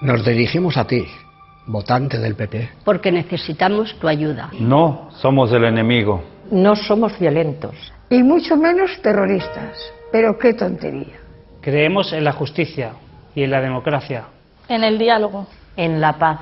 Nos dirigimos a ti, votante del PP. Porque necesitamos tu ayuda. No somos el enemigo. No somos violentos. Y mucho menos terroristas. Pero qué tontería. Creemos en la justicia y en la democracia. En el diálogo. En la paz.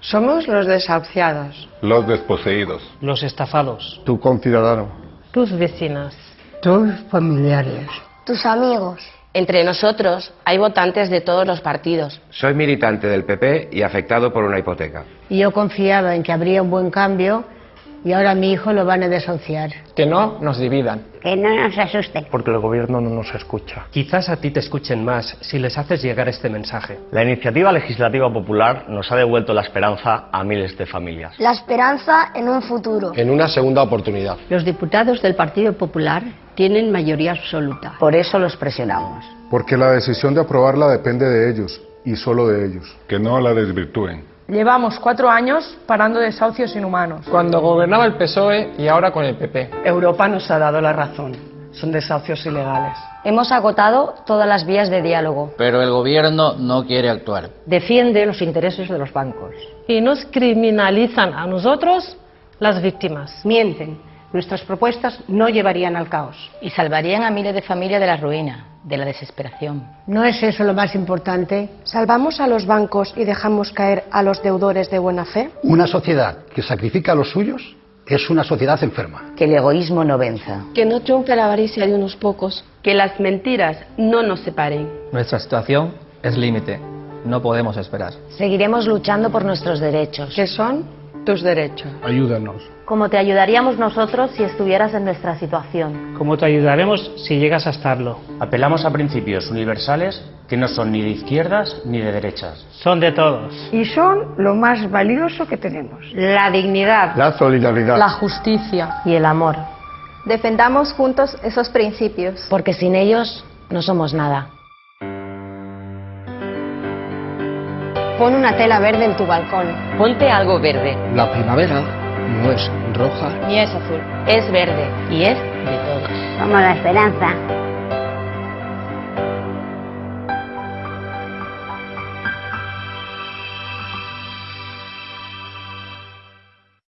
Somos los desahuciados. Los desposeídos. Los estafados. Tu conciudadano. Tus vecinas. Tus familiares. Tus amigos. Entre nosotros hay votantes de todos los partidos. Soy militante del PP y afectado por una hipoteca. Y yo confiaba en que habría un buen cambio y ahora a mi hijo lo van a desahuciar. Que no nos dividan. Que no nos asusten. Porque el gobierno no nos escucha. Quizás a ti te escuchen más si les haces llegar este mensaje. La iniciativa legislativa popular nos ha devuelto la esperanza a miles de familias. La esperanza en un futuro. En una segunda oportunidad. Los diputados del Partido Popular tienen mayoría absoluta. Por eso los presionamos. Porque la decisión de aprobarla depende de ellos y solo de ellos. Que no la desvirtúen. Llevamos cuatro años parando desahucios inhumanos. Cuando gobernaba el PSOE y ahora con el PP. Europa nos ha dado la razón. Son desahucios ilegales. Hemos agotado todas las vías de diálogo. Pero el gobierno no quiere actuar. Defiende los intereses de los bancos. Y nos criminalizan a nosotros, las víctimas. Mienten. Nuestras propuestas no llevarían al caos. Y salvarían a miles de familias de la ruina, de la desesperación. ¿No es eso lo más importante? ¿Salvamos a los bancos y dejamos caer a los deudores de buena fe? Una sociedad que sacrifica a los suyos es una sociedad enferma. Que el egoísmo no venza. Que no triunfe la avaricia de unos pocos. Que las mentiras no nos separen. Nuestra situación es límite. No podemos esperar. Seguiremos luchando por nuestros derechos. ¿Qué son tus derechos? Ayúdanos. Como te ayudaríamos nosotros si estuvieras en nuestra situación. Como te ayudaremos si llegas a estarlo. Apelamos a principios universales que no son ni de izquierdas ni de derechas. Son de todos. Y son lo más valioso que tenemos. La dignidad. La solidaridad. La justicia. Y el amor. Defendamos juntos esos principios. Porque sin ellos no somos nada. Pon una tela verde en tu balcón. Ponte algo verde. La primavera no es roja ni es azul. Es verde y es de todos. Como la esperanza.